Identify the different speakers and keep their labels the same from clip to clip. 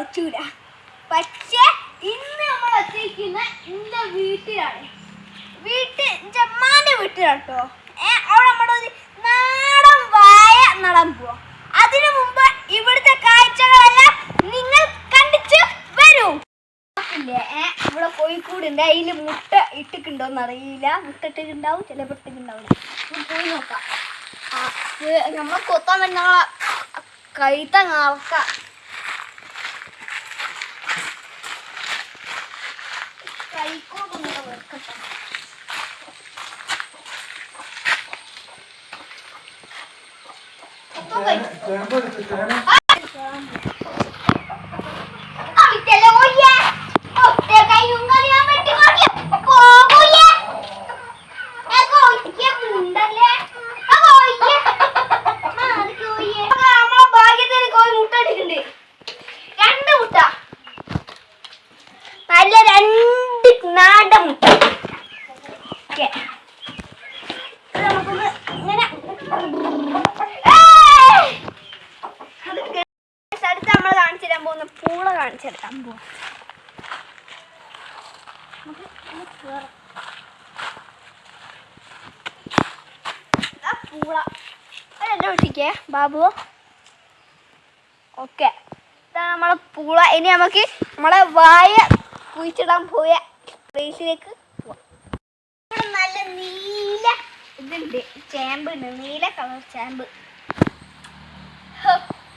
Speaker 1: പറ്റൂല. പക്ഷേ ഇന്ന് നമ്മൾ എത്തിയിരിക്കുന്ന എന്റെ വീട്ടിലാണ്. വീട്ടിൽ ജമ്മാന്റെ വീട്ടിലാട്ടോ ഏ അവിടെ നമ്മുടെ ഒരു നാടൻ വായ നടാൻ പോവാ. അതിനു മുമ്പ് ഇവിടുത്തെ കാഴ്ചകളെല്ലാം നിങ്ങൾ കണ്ടിച്ച് വരൂ. ഇവിടെ കോഴിക്കൂടുണ്ട് അതിൽ മുട്ട ഇട്ടിട്ടുണ്ടോന്ന് അറിയില്ല മുട്ട ഇട്ടിട്ടുണ്ടാവും ചിലപ്പോൾ പോയി നോക്കാം. നമ്മൾ കൊത്താൻ തന്നെ കൈത്ത നടക്കാം കഴിയും നല്ല രണ്ട് നാടൻ മുട്ട ഓക്കെ നമുക്കൊന്ന് ഇങ്ങനെ ഏയ്! അത് guys, അടുത്ത് നമ്മൾ കാണിച്ചു തരാൻ പോകുന്ന പൂള കാണിച്ചു തരാൻ പോവാം നമുക്ക് ഒന്ന് കേറാം. ഇതാ പൂള എന്റെ വീട്ടിക്കേ ബാബു ഓക്കെ. ഇതാണ് നമ്മളെ പൂള. ഇനി നമുക്ക് നമ്മളെ വായ കുഴിച്ചിടാൻ പോയ പ്ലേസിലേക്ക് പോവാം. ഇവിടെ നല്ല നീല ഇതുണ്ട്. ചേമ്പ് ഉണ്ട്. നീല കളർ ചേമ്പ്.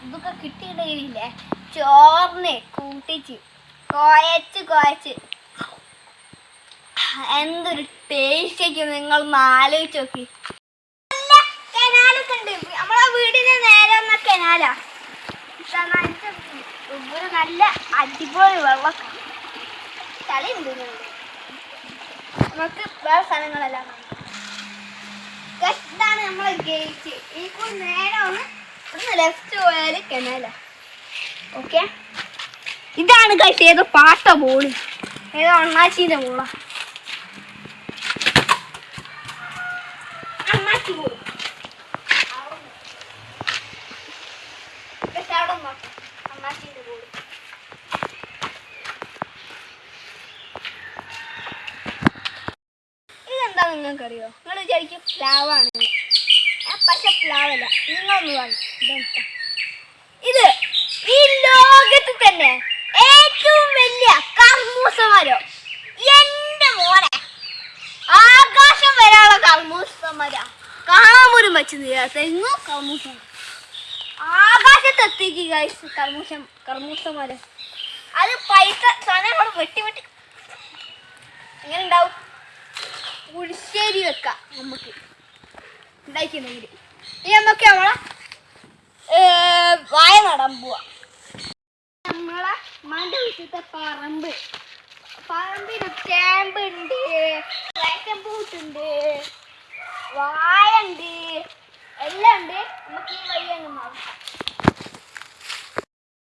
Speaker 1: ഇതൊക്കെ കിട്ടിയിട്ടില്ലേ ചോറിന് കൂട്ടിച്ച് കുഴച്ച് കുഴച്ച്. എന്തൊരു ടേസ്റ്റ് ആയിരിക്കും നിങ്ങൾ ഒന്ന് ആലോചിച്ച് നോക്കി നല്ല കനാലൊക്കെ ഉണ്ട് നമ്മളെ വീടിന് നേരെ വന്ന കനാലാ ഇതാ നല്ല അടിപൊളി വെള്ളമൊക്കെ ചളി ഉണ്ട്. നമുക്ക് വേറെ സ്ഥലങ്ങളെല്ലാം ഇതാണ് നമ്മളെ ഗേറ്റ് ഈ കൂടി നേരെ ഒന്ന് ഇവിടുന്ന് ലെഫ്റ്റ് പോയാൽ കനാലാ ഓക്കെ ഇതാണ് കഴിച്ചത് പാട്ട ബോൾ ഏതോ അണ്ണാച്ചിന്റെ ബോളാ അണ്ണാച്ചി ബോൾ അവിടെ നോക്കാം അണ്ണാച്ചിന്റെ ബോൾ ഇതെന്താ നിങ്ങൾക്കറിയോ? നിങ്ങൾ വിചാരിക്കും പ്ലാവാണ്. പക്ഷെ പ്ലാവല്ല. നിങ്ങളൊന്ന് ഇതെന്താ ഇത് ഈ ലോകത്ത് തന്നെ ഏറ്റവും വലിയ കർമ്മൂസ മരം എന്റെ മോനെ. ആകാശം വരെയുള്ള കർമ്മൂസ മരം കാണാൻ പോലും പറ്റുന്നില്ല തെങ്ങോ കർമ്മൂസ മരം. ആകാശത്തെത്തിക്ക് കർമൂസം കർമ്മൂസം മരം അത് പൈസ സാധനങ്ങൾ വെട്ടി വെട്ടി. എങ്ങനെ ഉണ്ടാവും? പുളിശ്ശേരി വെക്കാം നമുക്ക്. ഉണ്ടാക്കിയിട്ടുണ്ടെങ്കിൽ ഇനി നമുക്ക് നമ്മളെ വായ നടാൻ പോവാ. നമ്മളെ മണ്ട വീട്ടിലത്തെ പറമ്പ്. പറമ്പിന് ചേമ്പ് ഉണ്ട് വേക്കമ്പൂട്ടുണ്ട് വായ ഉണ്ട് എല്ലാം ഉണ്ട്. നമുക്ക് ഈ വഴി അങ്ങ് നോക്കാം.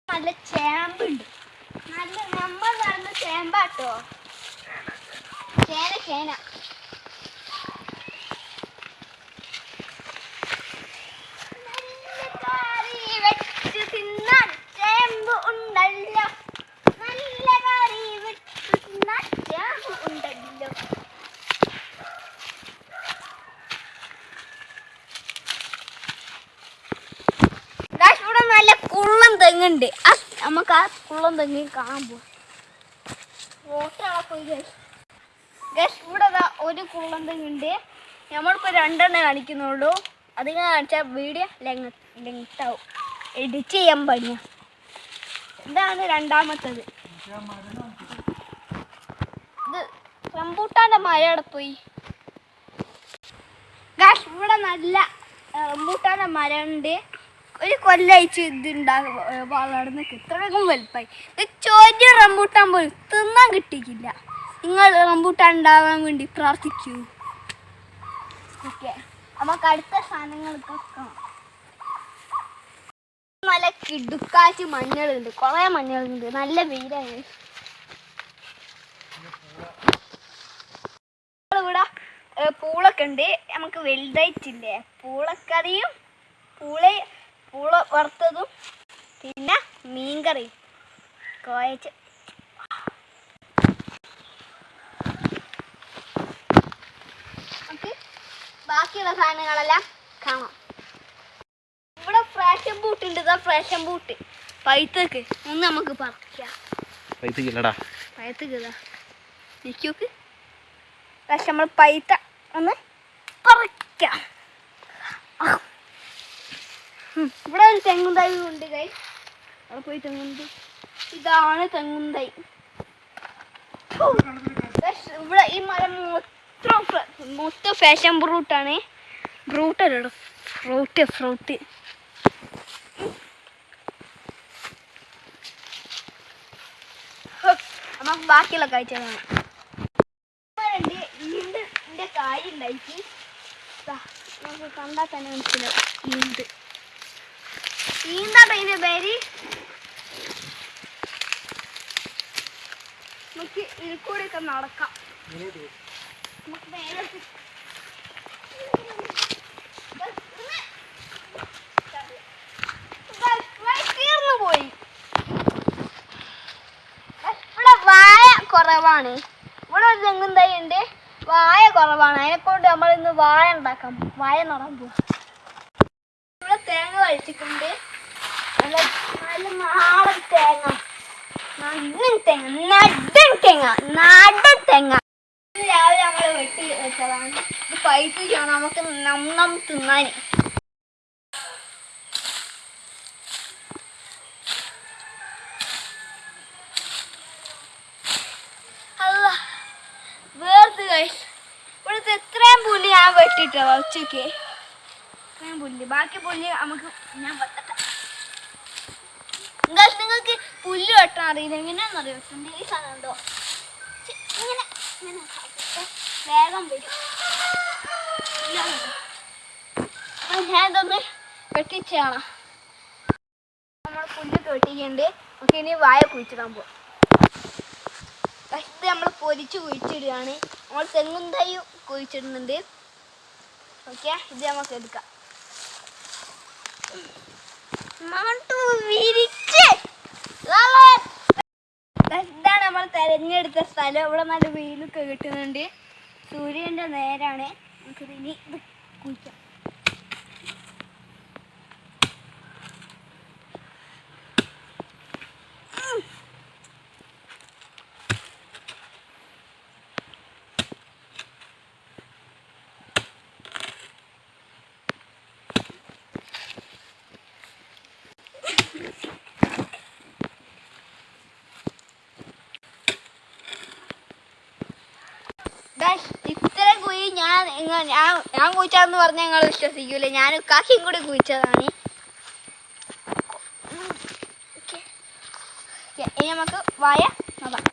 Speaker 1: നല്ല ചേമ്പുണ്ട് നല്ല നമ്മൾ നടന്ന ചേമ്പാട്ടോ? ചേന ചേന നല്ല കറി വെച്ച് തിന്നാൻ ചേമ്പ് ഉണ്ടല്ലോ നല്ല കറി വെച്ച് തിന്നാൻ ചേമ്പ് ഉണ്ടല്ലോ Guys, ഇവിടെ നല്ല കുള്ളം തെങ്ങുണ്ട് നമുക്ക് ആ കുള്ളം തെങ്ങി കാണാൻ പോവാം. Guys, ഇവിടെ ഒരു കുള്ളം തെങ്ങുണ്ട് നമ്മളിപ്പോ രണ്ടെണ്ണം കാണിക്കുന്നുള്ളൂ. അതിങ്ങനെ കാണിച്ചാൽ വീഡിയോ എഡിറ്റ് ചെയ്യാൻ പണിയാ. ഇതാണ് രണ്ടാമത്തത്. ഇത് റംബൂട്ടാന്റെ മരയുടെ പോയി. ഇവിടെ നല്ല റംബൂട്ടാന്റെ മരമുണ്ട് ഒരു കൊല്ലയച്ച് ഇതുണ്ടാകും വളർന്ന് ഇത്രയും വലുപ്പമായി ഇത് ചോദ്യ റംബൂട്ടാൻ പോലും തിന്നാൻ കിട്ടിയില്ല നിങ്ങൾ റംബൂട്ടാൻ ഉണ്ടാവാൻ വേണ്ടി പ്രാർത്ഥിക്കൂ. ഓക്കെ. നമുക്ക് അടുത്ത സാധനങ്ങൾക്ക് നല്ല കിടുക്കാച്ച് മഞ്ഞളുണ്ട്. കുറേ മഞ്ഞളുണ്ട്. നല്ല വെയിലാണ്. പൂളൊക്കെ ഉണ്ട്. നമുക്ക് വലുതായിട്ടില്ലേ? പൂളക്കറിയും പൂള പൂള വറുത്തതും പിന്നെ മീൻകറി. കോയച്ച്. ബാക്കിയുള്ള സാധനങ്ങളെല്ലാം കാണാം. ഇവിടെ ഫ്രാഷൻ ബൂട്ട് ഉണ്ട്. ഇതാ ഫ്രാഷൻ ബൂട്ട് പൈത്തക്ക്. ഒന്ന് നമുക്ക് പറിക്കാം.
Speaker 2: പൈത്തക്കില്ലടാ
Speaker 1: പൈത്തക്ക് നിൽക്കൂക്ക് പക്ഷെ നമ്മൾ പൈത്ത ഒന്ന് പറിക്കാം. ഇവിടെ ഒരു തെങ്ങും ഉണ്ട് കൈ അവിടെ പോയി തെങ്ങും ഇതാണ് തെങ്ങും ഇവിടെ ഈ മരം മൊത്തം മൊത്തം ഫാഷൻ ഫ്രൂട്ടാണ് ഫ്രൂട്ട് അല്ലടോ ഫ്രൂട്ട് ഫ്രൂട്ട് നമുക്ക് ബാക്കിയുള്ള കാഴ്ച കാണാം ഉണ്ട് ഈണ്ട് കായ് ഉണ്ടായിട്ട്. നമുക്ക് കണ്ടാൽ തന്നെ മനസ്സിലാവും ഈണ്ട് ഈന്താട്ടോ ഇതിന്റെ പേര് നമുക്ക് ഇതിൽ കൂടെ ഒക്കെ നടക്കാം നമുക്ക് തീർന്നു പോയി. ഇവിടെ വായ കുറവാണ്. ഇവിടെ ഒരു തെങ്ങും തൈ ഉണ്ട്. വായ കുറവാണ്. അതിനെ കൊണ്ട് നമ്മൾ ഇന്ന് വായ ഉണ്ടാക്കാം. വായ നടാൻ ഇവിടെ തേങ്ങ കഴിച്ചിട്ടുണ്ട് നല്ല നല്ല നാടൻ തേങ്ങ നടൻ തേങ്ങ നടൻ തേങ്ങ നാടൻ തേങ്ങ. രാവിലെ നമ്മൾ വെട്ടി വെച്ചതാണ്. ഇത് ചെയ്യണം നമുക്ക് നം നം തിന്നാൻ വേർത്ത് കഴിച്ച് ഇവിടുത്തെ എത്രയും പുല്ലി ഞാൻ വെട്ടിട്ടോ ഉച്ചയ്ക്ക് ഇത്രയും പുല്ലി. ബാക്കി പുല്ലി നമുക്ക് ഞാൻ വെട്ടട്ടെ. നിങ്ങൾക്ക് പുല്ല് വെട്ടാൻ അറിയില്ല. ഈ സാധനം ഉണ്ടോ? ഇങ്ങനെ ഇങ്ങനെ വേഗം വരും. ഞാൻ ഇതൊന്ന് വെട്ടിച്ചാണ്. നമ്മൾ പുല്ലൊക്കെ വെട്ടിക്കുന്നുണ്ട് നമുക്ക് ഇനി വായ കുഴിച്ചിടാൻ പോവാം. ഇത് നമ്മൾ പൊരിച്ച് കുഴിച്ചിടുകയാണ്. നമ്മൾ തെങ്ങും തൈ കുഴിച്ചിടുന്നുണ്ട്. ഓക്കെ ഇത് നമുക്ക് എടുക്കാം. മണ്ടു വിരിച്ച് നമ്മൾ തെരഞ്ഞെടുത്ത സ്ഥലം. ഇവിടെ നല്ല വെയിലൊക്കെ കിട്ടുന്നുണ്ട്. സൂര്യന്റെ നേരാണ്. നമുക്ക് ഇനി ഞാൻ ഞാൻ ഞാൻ കുഴിച്ചാന്ന് പറഞ്ഞാൽ നിങ്ങൾ വിശ്വസിക്കൂല. ഞാൻ കാക്കിയും കൂടി കുഴിച്ചതാണ്. ഇനി നമുക്ക് വായ നോക്കാം.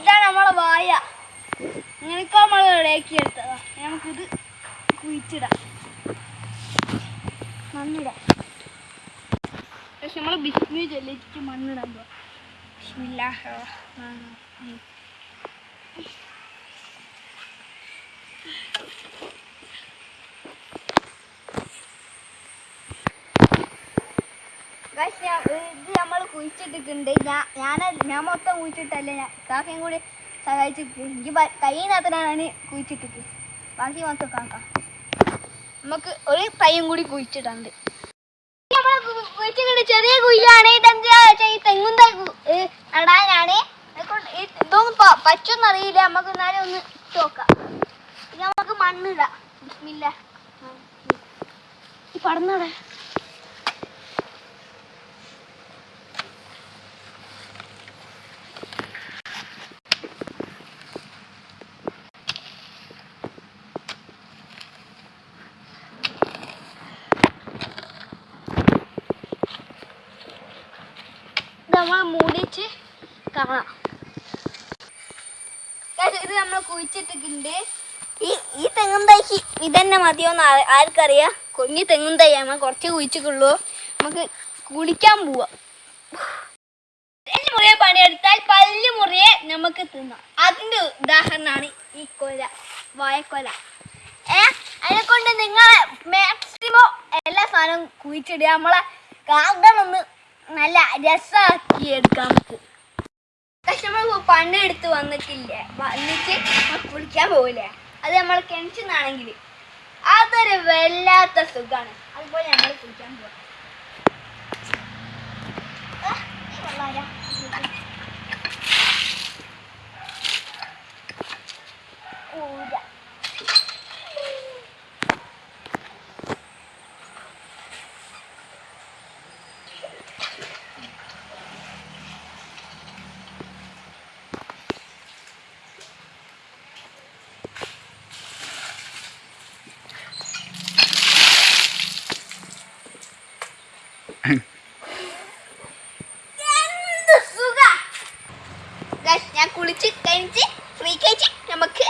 Speaker 1: ഇതാണ് നമ്മളെ വായ. റെഡിയാക്കി എടുത്തതാ. നമുക്കിത് കുഴിച്ചിടാം. മണ്ണിടാം. പക്ഷെ നമ്മൾ ബിസ്മി ചൊല്ലിച്ച് മണ്ണിടാൻ പോവാം. ബിസ്മില്ലാഹ് റഹ്മാൻ റഹീം. ഞാൻ- ഇത് നമ്മൾ കുഴിച്ചിട്ടിട്ടുണ്ട് ഞാൻ ഞാൻ ഞാൻ മൊത്തം കുഴിച്ചിട്ടല്ല ഞാൻ കാക്കയും കൂടി സഹായിച്ചിട്ട് എനിക്ക് കയ്യിനകത്തിനാണ് കുഴിച്ചിട്ടിട്ട് ബാക്കി മൊത്തം കാക്ക നമുക്ക് ഒരു തൈയും കൂടി കുഴിച്ചിട്ടുണ്ട് നമ്മൾ കുഴിച്ചിട്ടുണ്ട് ചെറിയ കുയ്യാണ് ഇതെന്താ തെങ്ങും തൈ നടാനാണ് ഇതൊന്നും പ- പറ്റുമെന്നറിയില്ല നമുക്ക് എന്നാലും ഒന്ന് നോക്കാം. ഇനി നമുക്ക് മണ്ണിടാം. ബിസ്മില്ല ഈ പടന്നോടെ നമ്മൾ മൂടിച്ച് കാണാം. ഇത് നമ്മൾ കുഴിച്ചിട്ടിട്ടുണ്ട്. ഈ ഈ തെങ്ങും തൈക്ക് ഇതന്നെ മതിയോന്ന് ആർക്കറിയാം? കുഞ്ഞു തെങ്ങും തൈ നമ്മൾ കുറച്ച് കുഴിച്ചിട്ടുള്ളൂ. നമുക്ക് കുളിക്കാൻ പോവാം. എന്റെ മുറിയെ പണിയെടുത്താൽ പല്ല് മുറിയെ നമുക്ക് തിന്നാം. അതിന്റെ ഉദാഹരണമാണ് ഈ കൊല വായക്കൊല. ഏ അതിനെ കൊണ്ട് നിങ്ങൾ മാക്സിമം എല്ലാ സാധനവും കുഴിച്ചിടുക. നമ്മളെ ഗാർഡൻ ഒന്ന് നല്ല രസമാക്കി എടുക്കാം. നമുക്ക് നമ്മൾ പണിയെടുത്ത് വന്നിട്ടില്ല? വന്നിട്ട് കുളിക്കാൻ പോകില്ലേ അത് നമ്മൾ കിണറ്റിന്നാണെങ്കിൽ അതൊരു വല്ലാത്ത സുഖമാണ് അതുപോലെ നമ്മൾ കുളിക്കാൻ പോകാം ആ, കുളിച്ച് കഴിഞ്ഞ് ഫ്രീ കഴിച്ച് നമുക്ക്